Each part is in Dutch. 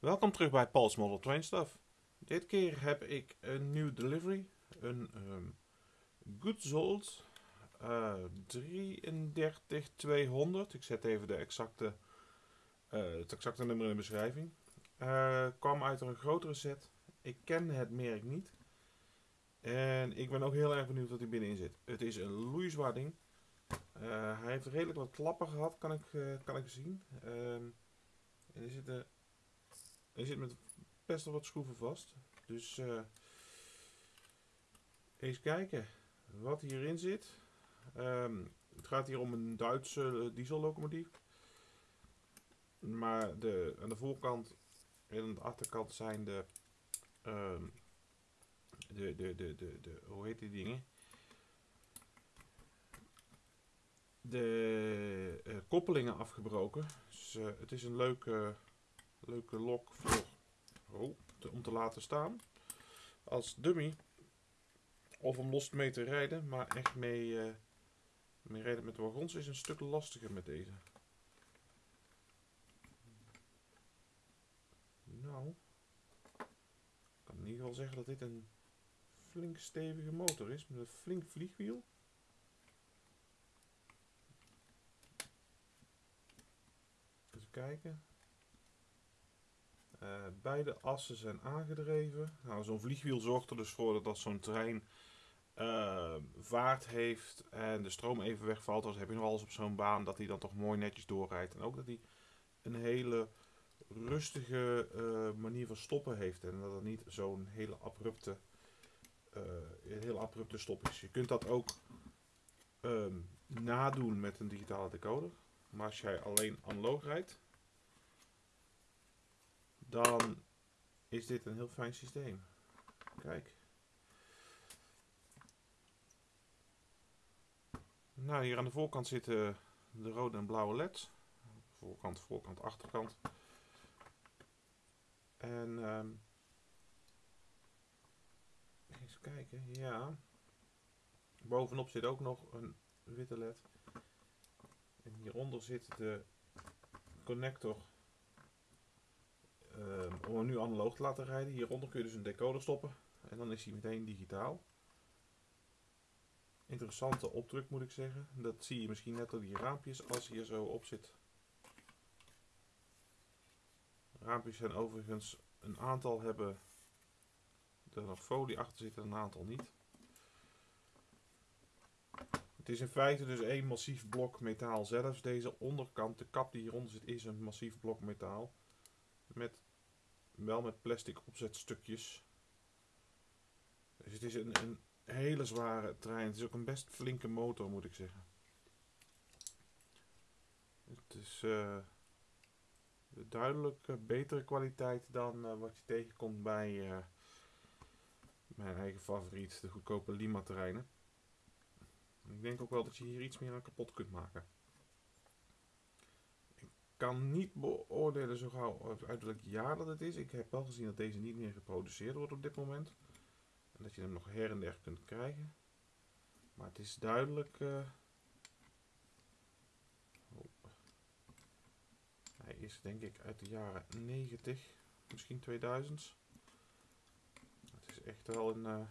Welkom terug bij Paul's Model Train Stuff. Dit keer heb ik een nieuw delivery. Een um, Goodzold uh, 33200. Ik zet even de exacte, uh, het exacte nummer in de beschrijving. Uh, kwam uit een grotere set. Ik ken het merk niet. En ik ben ook heel erg benieuwd wat hij binnenin zit. Het is een loeizwaar ding. Uh, hij heeft redelijk wat klappen gehad, kan ik, kan ik zien. Um, en er zitten hij zit met best wel wat schroeven vast. Dus uh, eens kijken wat hierin zit. Um, het gaat hier om een Duitse diesellocomotief. Maar de, aan de voorkant en aan de achterkant zijn de, um, de, de, de, de, hoe heet die dingen? De uh, koppelingen afgebroken. Dus het is een leuke leuke lok voor, om te laten staan. Als dummy. Of om los mee te rijden. Maar echt mee, uh, mee rijden met wagons is een stuk lastiger met deze. Nou. Ik kan in ieder geval zeggen dat dit een flink stevige motor is. Met een flink vliegwiel. Even kijken. Uh, beide assen zijn aangedreven. Nou, zo'n vliegwiel zorgt er dus voor dat als zo'n trein uh, vaart heeft en de stroom even wegvalt, dan heb je nog alles op zo'n baan dat hij dan toch mooi netjes doorrijdt. En ook dat hij een hele rustige uh, manier van stoppen heeft en dat het niet zo'n hele abrupte, een abrupte stop is. Je kunt dat ook um, nadoen met een digitale decoder. Maar als jij alleen analoog rijdt, dan is dit een heel fijn systeem. Kijk. Nou, hier aan de voorkant zitten de rode en blauwe leds. Voorkant, voorkant, achterkant. En um, eens kijken, ja. Bovenop zit ook nog een witte led. En hieronder zit de connector uh, om hem nu analoog te laten rijden. Hieronder kun je dus een decoder stoppen. En dan is hij meteen digitaal. Interessante opdruk moet ik zeggen. Dat zie je misschien net door die raampjes als hij er zo op zit. Raampjes zijn overigens een aantal hebben er nog folie achter zitten, een aantal niet. Het is in feite dus één massief blok metaal zelfs. Deze onderkant, de kap die hieronder zit, is een massief blok metaal. Met, wel met plastic opzetstukjes. Dus het is een, een hele zware trein. Het is ook een best flinke motor moet ik zeggen. Het is uh, duidelijk uh, betere kwaliteit dan uh, wat je tegenkomt bij mijn eigen favoriet, de goedkope Lima terreinen. Ik denk ook wel dat je hier iets meer aan kapot kunt maken kan niet beoordelen zo gauw uit welk jaar dat het is. Ik heb wel gezien dat deze niet meer geproduceerd wordt op dit moment. En dat je hem nog her en der kunt krijgen. Maar het is duidelijk... Uh, oh. Hij is denk ik uit de jaren 90, misschien 2000. Het is echt wel een, uh,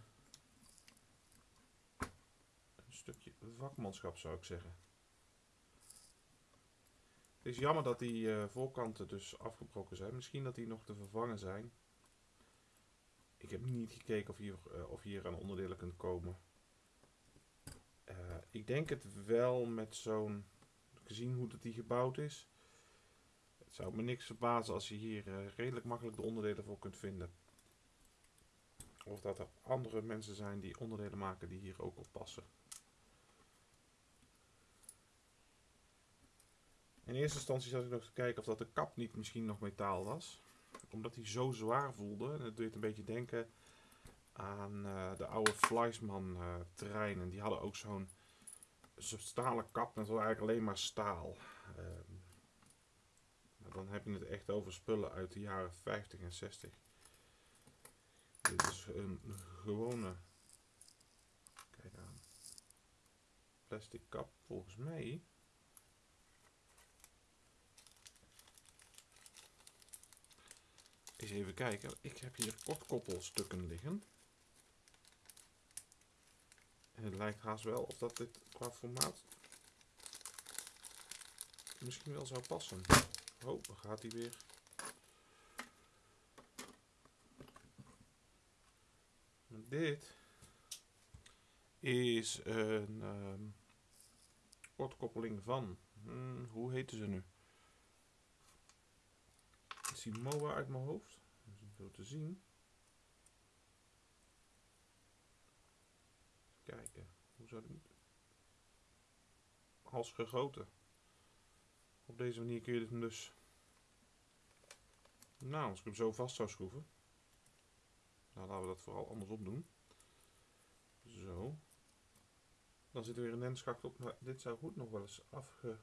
een stukje vakmanschap zou ik zeggen. Het is jammer dat die uh, voorkanten dus afgebroken zijn. Misschien dat die nog te vervangen zijn. Ik heb niet gekeken of hier, uh, of hier aan onderdelen kunt komen. Uh, ik denk het wel met zo'n... Gezien hoe dat die gebouwd is. Het zou me niks verbazen als je hier redelijk makkelijk de onderdelen voor kunt vinden. Of dat er andere mensen zijn die onderdelen maken die hier ook op passen. In eerste instantie zat ik nog te kijken of dat de kap niet misschien nog metaal was. Omdat hij zo zwaar voelde. En dat deed een beetje denken aan uh, de oude Fleisman uh, treinen. Die hadden ook zo'n stalen kap. Het was eigenlijk alleen maar staal. Uh, dan heb je het echt over spullen uit de jaren 50 en 60. Dit is een gewone kijk aan, plastic kap volgens mij. Eens even kijken. Ik heb hier kortkoppelstukken liggen. En het lijkt haast wel of dat dit qua formaat misschien wel zou passen. Oh, dan gaat hij weer. Dit is een um, kortkoppeling van, hmm, hoe heette ze nu? Is die MOA uit mijn hoofd? Dat is zo te zien. kijken, hoe zou die als gegoten. Op deze manier kun je hem dus, nou als ik hem zo vast zou schroeven, nou laten we dat vooral andersom doen. Zo. Dan zit er weer een nensschacht op, maar dit zou goed nog wel eens afge...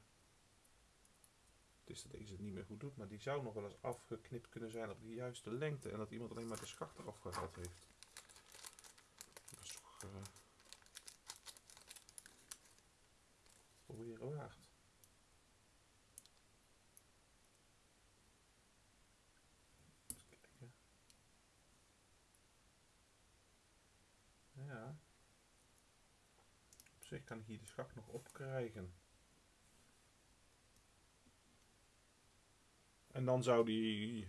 Het is dat deze het niet meer goed doet, maar die zou nog wel eens afgeknipt kunnen zijn op de juiste lengte. En dat iemand alleen maar de schacht eraf gehaald heeft. Dat is toch... Uh... Proberen waard. Ja. Op zich kan ik hier de schacht nog opkrijgen. En dan zou die...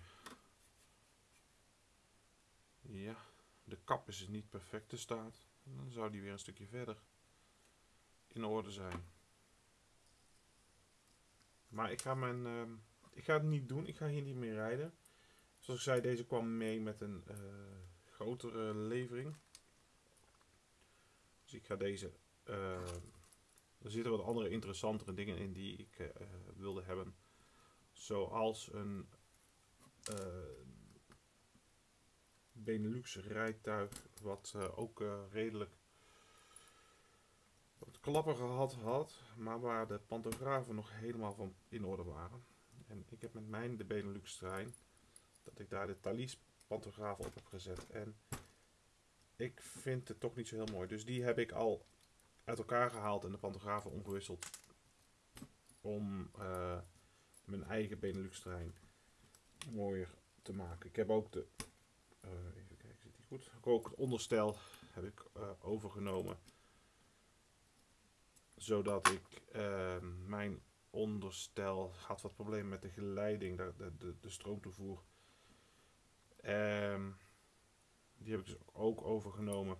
Ja, de kap is niet perfect te staat. Dan zou die weer een stukje verder in orde zijn. Maar ik ga, mijn, uh, ik ga het niet doen. Ik ga hier niet meer rijden. Zoals ik zei, deze kwam mee met een uh, grotere levering. Dus ik ga deze... Uh, er zitten wat andere interessantere dingen in die ik uh, wilde hebben. Zoals een Benelux rijtuig. Wat ook redelijk wat klappen gehad had, maar waar de pantografen nog helemaal van in orde waren. En ik heb met mijn de Benelux trein, dat ik daar de Thalys pantografen op heb gezet. En ik vind het toch niet zo heel mooi. Dus die heb ik al uit elkaar gehaald en de pantografen omgewisseld. Om mijn eigen Benelux trein mooier te maken. Ik heb ook de, uh, even kijken, zit die goed? Ook het onderstel heb ik uh, overgenomen zodat ik uh, mijn onderstel had wat problemen met de geleiding, de, de, de, stroomtoevoer. Um, die heb ik dus ook overgenomen.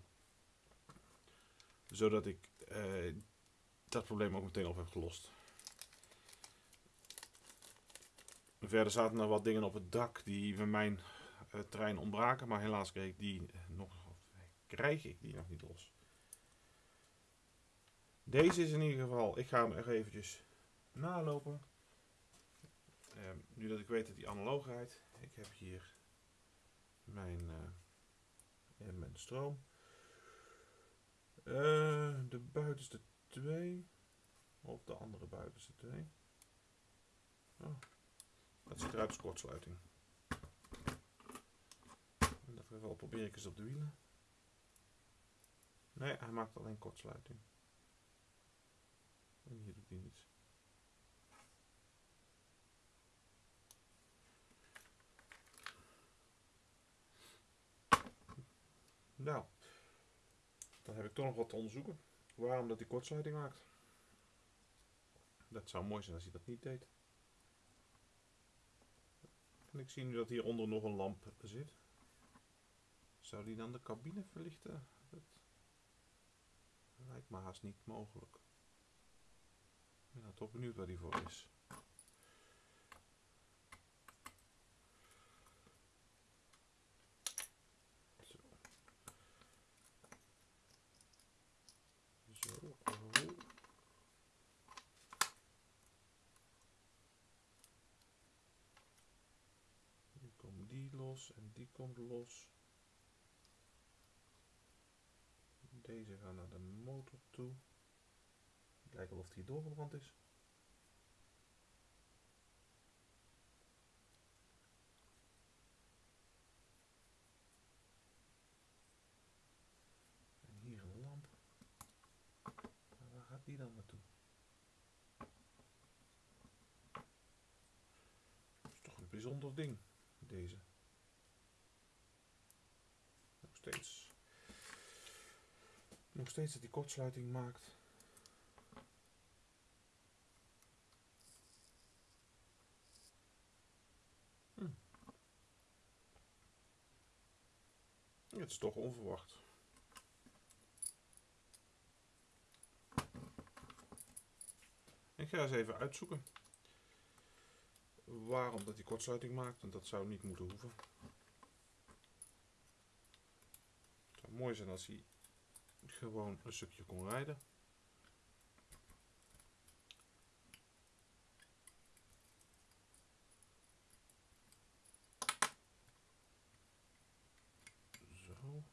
Zodat ik dat probleem ook meteen op heb gelost. Verder zaten er wat dingen op het dak die van mijn uh, trein ontbraken. Maar helaas kreeg ik die nog, krijg ik die nog niet los. Deze is in ieder geval, ik ga hem er eventjes nalopen. Uh, nu dat ik weet dat die analoogheid, ik heb hier mijn, uh, mijn stroom. Uh, de buitenste twee, of de andere buitenste twee. Oh, dat ziet eruit als kortsluiting. In dat geval probeer ik eens op de wielen. Nee, hij maakt alleen kortsluiting. En hier doet hij niets. Nou, dan heb ik toch nog wat te onderzoeken. Waarom dat die kortsluiting maakt. Dat zou mooi zijn als hij dat niet deed. En ik zie nu dat hieronder nog een lamp zit. Zou die dan de cabine verlichten? Lijkt me haast niet mogelijk. Ik ben nou toch benieuwd waar die voor is. Zo. Zo. Oh. Nu komt die los en die komt los. Deze gaan naar de motor toe. Kijken of die doorgebrand is. En hier een lamp. Waar gaat die dan naartoe? Dat is toch een bijzonder ding, deze. Steeds. Nog steeds dat die kortsluiting maakt. Hm. Het is toch onverwacht. Ik ga eens even uitzoeken waarom dat die kortsluiting maakt, want dat zou niet moeten hoeven. Het zou mooi zijn als hij gewoon een stukje kon rijden. Zo.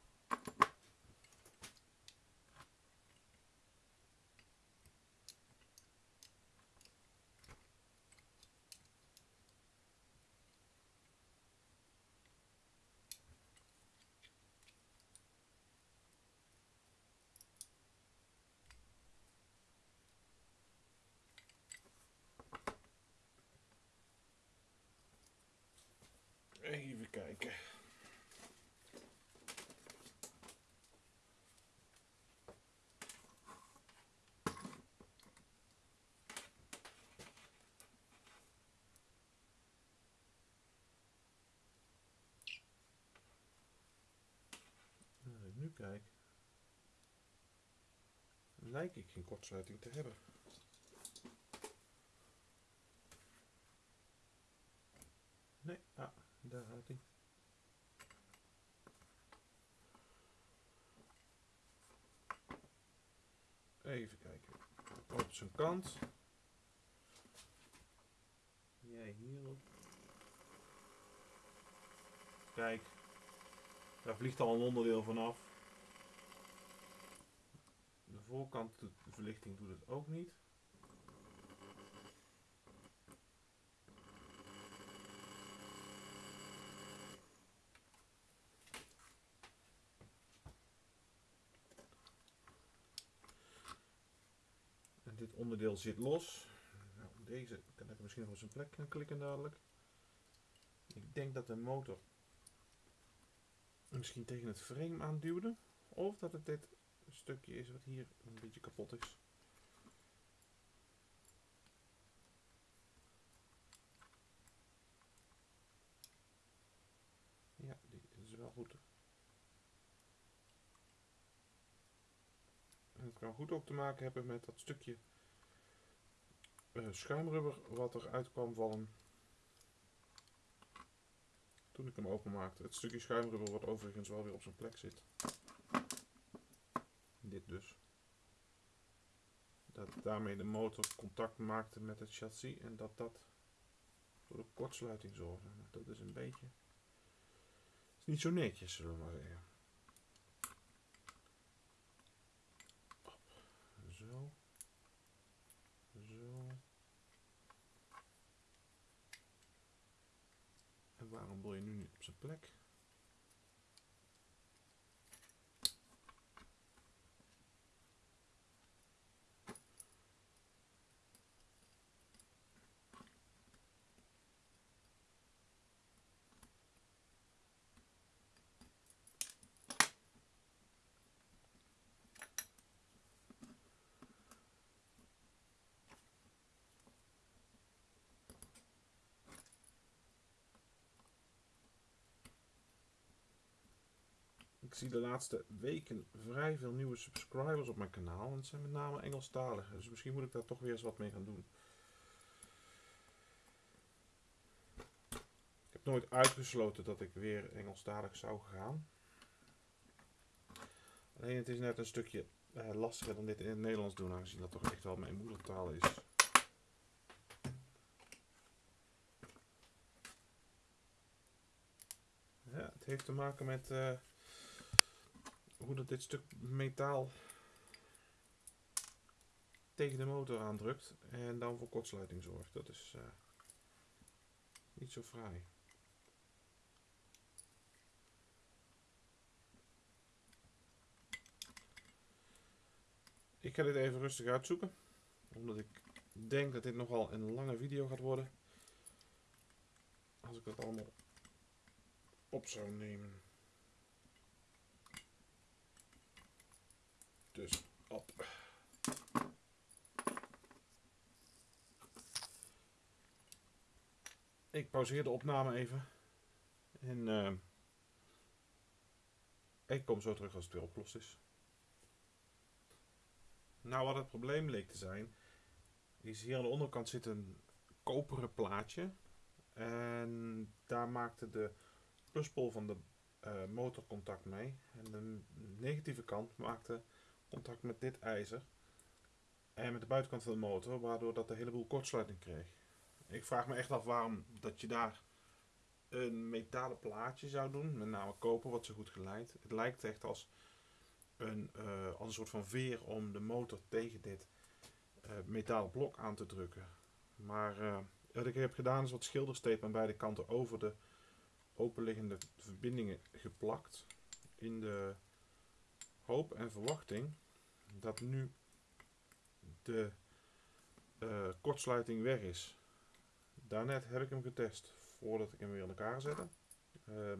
Ik nu kijk, lijkt ik geen kortsluiting te hebben. Nee, ah, daar gaat hij. Even kijken. Op zijn kant. Jij hierop. Kijk. Daar vliegt al een onderdeel vanaf. De voorkant, de verlichting doet het ook niet. Onderdeel zit los. Nou, deze kan ik misschien nog op zijn plek gaan klikken dadelijk. Ik denk dat de motor misschien tegen het frame aanduwde. Of dat het dit stukje is wat hier een beetje kapot is. Ja, die is wel goed. Het kan goed ook te maken hebben met dat stukje schuimrubber wat er uit kwam vallen toen ik hem openmaakte. Het stukje schuimrubber wat overigens wel weer op zijn plek zit. Dit dus. Dat daarmee de motor contact maakte met het chassis en dat dat voor de kortsluiting zorgde. Nou, dat is een beetje... is niet zo netjes, zullen we maar zeggen. Zo. En waarom wil je nu niet op zijn plek? Zie de laatste weken vrij veel nieuwe subscribers op mijn kanaal. En het zijn met name Engelstaligen. Dus misschien moet ik daar toch weer eens wat mee gaan doen. Ik heb nooit uitgesloten dat ik weer Engelstalig zou gaan. Alleen het is net een stukje eh, lastiger dan dit in het Nederlands doen. Aangezien dat toch echt wel mijn moedertaal is. Ja, het heeft te maken met... Uh, hoe dat dit stuk metaal tegen de motor aandrukt en dan voor kortsluiting zorgt. Dat is uh, niet zo fraai. Ik ga dit even rustig uitzoeken, omdat ik denk dat dit nogal een lange video gaat worden. Als ik dat allemaal op zou nemen. Dus op. Ik pauzeer de opname even. En eh, ik kom zo terug als het weer opgelost is. Nou, wat het probleem leek te zijn, is hier aan de onderkant zit een koperen plaatje. En daar maakte de pluspol van de eh, uh, motor contact mee. En de negatieve kant maakte contact met dit ijzer. En met de buitenkant van de motor, waardoor dat een heleboel kortsluiting kreeg. Ik vraag me echt af waarom dat je daar een metalen plaatje zou doen, met name koper, wat zo goed geleid. Het lijkt echt als een, uh, als een soort van veer om de motor tegen dit uh, metalen blok aan te drukken. Maar uh, wat ik heb gedaan is wat schilderstape aan beide kanten over de openliggende verbindingen geplakt. In de hoop en verwachting dat nu de kortsluiting weg is. Daarnet heb ik hem getest voordat ik hem weer in elkaar zette. Uh,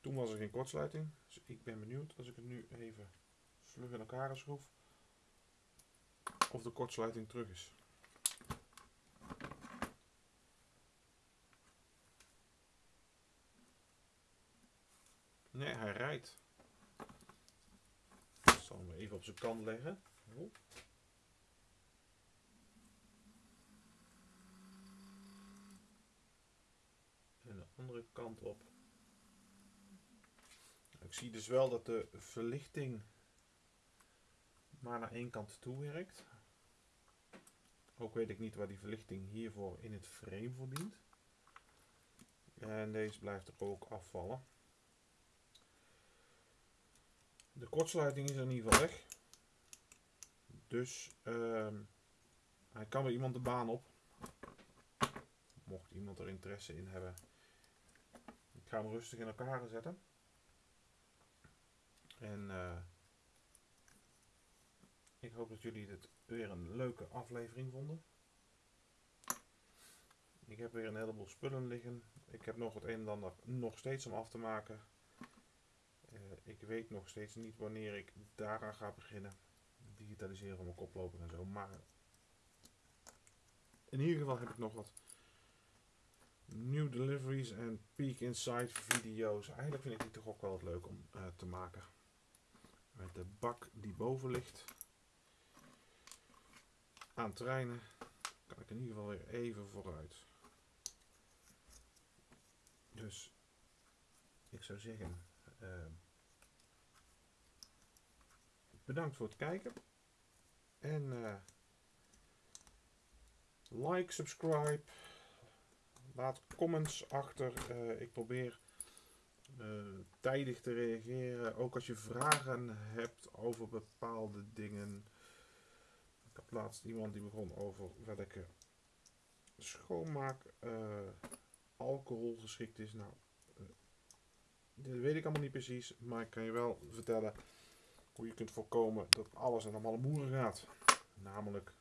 toen was er geen kortsluiting. Dus ik ben benieuwd als ik het nu even vlug in elkaar schroef. Of de kortsluiting terug is. Nee, hij rijdt. Zal hem even op zijn kant leggen. Oh. andere kant op. Ik zie dus wel dat de verlichting maar naar één kant toe werkt. Ook weet ik niet waar die verlichting hiervoor in het frame voor dient. En deze blijft er ook afvallen. De kortsluiting is in ieder geval weg. Dus uh, hij kan weer iemand de baan op. Mocht iemand er interesse in hebben, ga hem rustig in elkaar zetten. En uh, ik hoop dat jullie dit weer een leuke aflevering vonden. Ik heb weer een heleboel spullen liggen. Ik heb nog het een en ander nog steeds om af te maken. Ik weet nog steeds niet wanneer ik daaraan ga beginnen. Digitaliseren van mijn koploper en zo. Maar in ieder geval heb ik nog wat New deliveries en peek inside video's. Eigenlijk vind ik die toch ook wel wat leuk om uh, te maken. Met de bak die boven ligt. Aan treinen kan ik in ieder geval weer even vooruit. Dus ik zou zeggen, uh, bedankt voor het kijken. En uh, like, subscribe. Laat comments achter. Uh, ik probeer uh, tijdig te reageren. Ook als je vragen hebt over bepaalde dingen. Ik had laatst iemand die begon over welke schoonmaak alcohol geschikt is. Nou, dat weet ik allemaal niet precies. Maar ik kan je wel vertellen hoe je kunt voorkomen dat alles en allemaal moeren gaat. Namelijk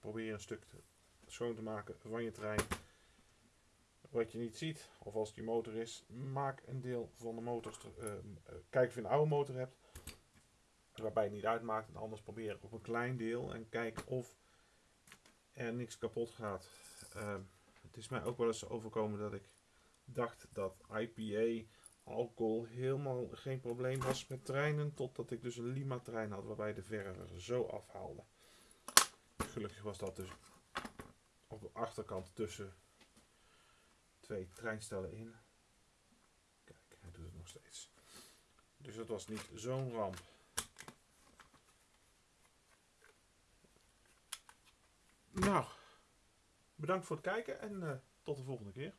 probeer een stuk schoon te maken van je trein wat je niet ziet, of als je motor is, maak een deel van de motor. Uh, kijk of je een oude motor hebt, waarbij het niet uitmaakt. En anders probeer op een klein deel en kijk of er niks kapot gaat. Uh, het is mij ook wel eens overkomen dat ik dacht dat IPA alcohol helemaal geen probleem was met treinen, totdat ik dus een Lima trein had waarbij de verf er zo afhaalde. Gelukkig was dat dus op de achterkant tussen twee treinstellen in. Kijk, hij doet het nog steeds. Dus dat was niet zo'n ramp. Nou, bedankt voor het kijken en uh, tot de volgende keer.